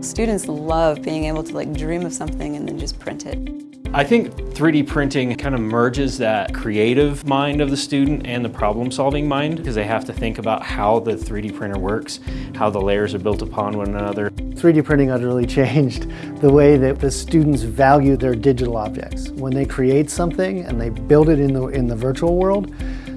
Students love being able to like dream of something and then just print it. I think 3D printing kind of merges that creative mind of the student and the problem-solving mind because they have to think about how the 3D printer works, how the layers are built upon one another. 3D printing utterly changed the way that the students value their digital objects. When they create something and they build it in the, in the virtual world,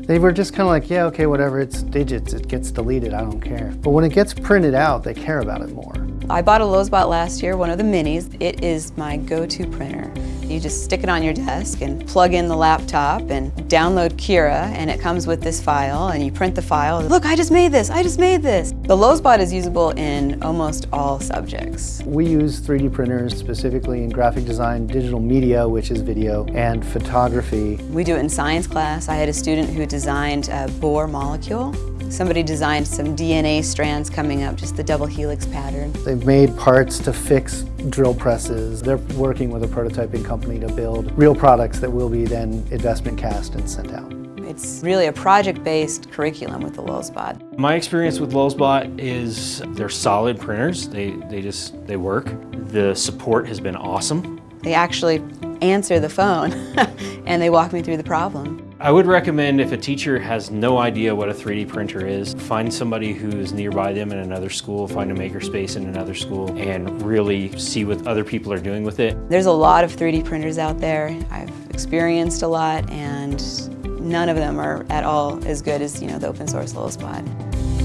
they were just kind of like, yeah, okay, whatever, it's digits, it gets deleted, I don't care. But when it gets printed out, they care about it more. I bought a LulzBot last year, one of the minis. It is my go-to printer. You just stick it on your desk and plug in the laptop and download Cura and it comes with this file and you print the file. Look, I just made this, I just made this. The LulzBot is usable in almost all subjects. We use 3D printers specifically in graphic design, digital media, which is video, and photography. We do it in science class. I had a student who designed a Bohr molecule Somebody designed some DNA strands coming up, just the double helix pattern. They've made parts to fix drill presses. They're working with a prototyping company to build real products that will be then investment cast and sent out. It's really a project-based curriculum with the LulzBot. My experience with LulzBot is they're solid printers. They, they just, they work. The support has been awesome. They actually answer the phone and they walk me through the problem. I would recommend if a teacher has no idea what a 3D printer is, find somebody who's nearby them in another school, find a makerspace in another school, and really see what other people are doing with it. There's a lot of 3D printers out there. I've experienced a lot and none of them are at all as good as you know the open source LulzBot.